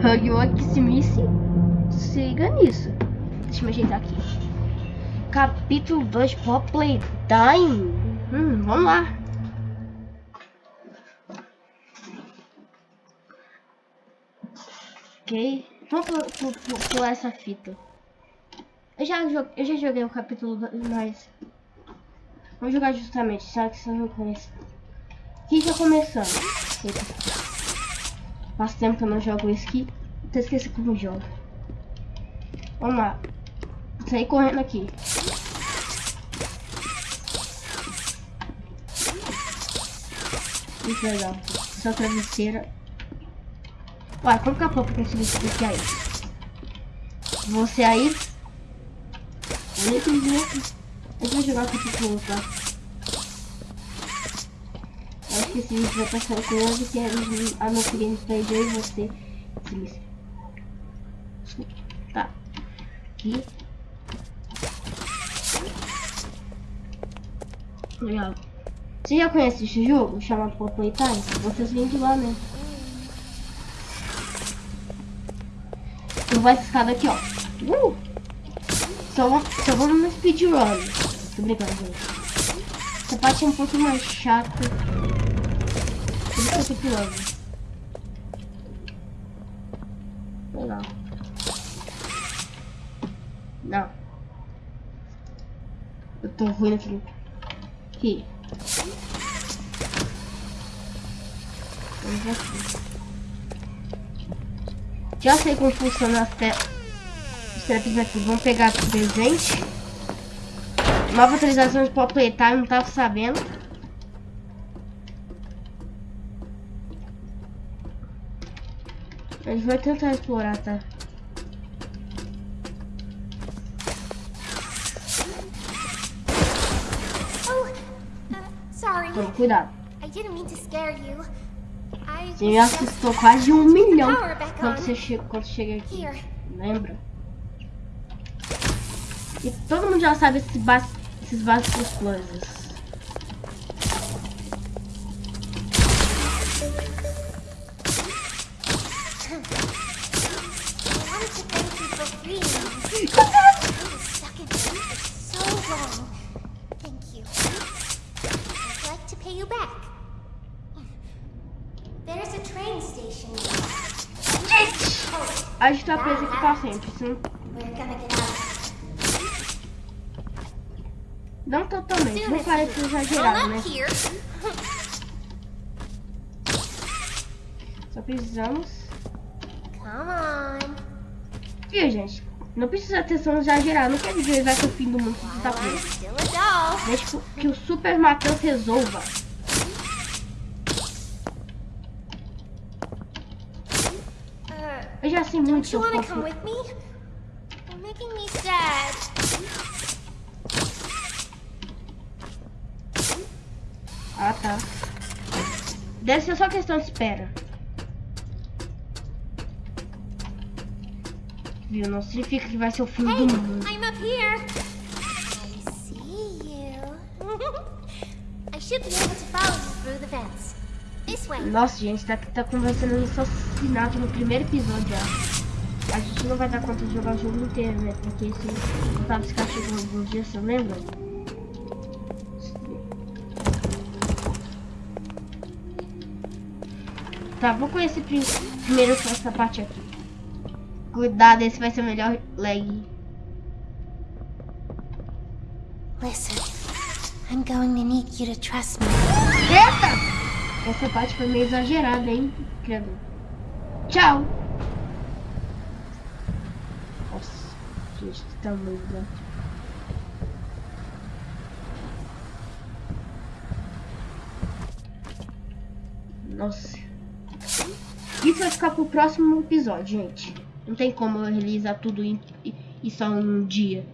Hugwaximice, siga nisso. Deixa eu me ajeitar aqui. Capítulo 2 Pop Playtime. Hum, vamos lá. Ok. Vamos pular essa fita. Eu já, eu já joguei o capítulo 2, mas... Vamos jogar justamente, sabe que você não conhece. Aqui já começando. Faz tempo que eu não jogo isso aqui. Até esqueci como jogo. Vamos lá. Sair correndo aqui. Muito legal. Só travesseira. Ué, como que a popa bicho aqui aí? Você aí? Eu aqui. Vai jogar esse povo, tá? Acho que esse vídeo vai passar com ele, que é a nossa gameplay eu e você. Esse Tá. Aqui. Legal. Você já conhece esse jogo chamado Pop Playtime? Vocês vêm de lá, né? Eu vou essa escada aqui, ó. Uh! Só, só vamos no speedrun. Tô brincando, gente. Essa parte é um pouco mais chata. Pulando. Legal. Não. Eu tô ruim aqui. Vamos aqui. Já sei como funciona as te... os traps aqui. Vamos pegar presente. Nova atualização de Pop Playtime, não tava sabendo. A gente vai tentar explorar, tá? Toma, cuidado. Você já assustou quase um milhão quando você chega, quando chega aqui. Lembra? E todo mundo já sabe esses, esses básicos coisas. A gente tá preso aqui pra sempre, sim. Não totalmente, não parece exagerado, né? Só precisamos... Viu, gente? Não precisa ter som exagerado, não quer dizer que vai ser o fim do mundo que você tá preso. Deixa que o Super Matheus resolva. Eu já sei muito Don't you want to come with me? You're making me sad. Ah, tá. Deve ser só questão de espera. Viu? Não significa que vai ser o fim hey, do mundo. I'm up here. I see you. I should be able to follow you through the fence. Nossa, gente, tá, tá conversando isso assassinato no primeiro episódio já. A gente não vai dar conta de jogar o jogo inteiro, né? Porque se não tava chegando alguns dias, você lembra? Tá, vou conhecer primeiro essa parte aqui. Cuidado, esse vai ser o melhor lag. Listen, I'm going to need you to trust me. Eita! Essa parte foi meio exagerada, hein, criador? Tchau! Nossa, gente, que tamanho, né? Nossa. Isso vai ficar pro próximo episódio, gente. Não tem como eu realizar tudo em, em só um dia.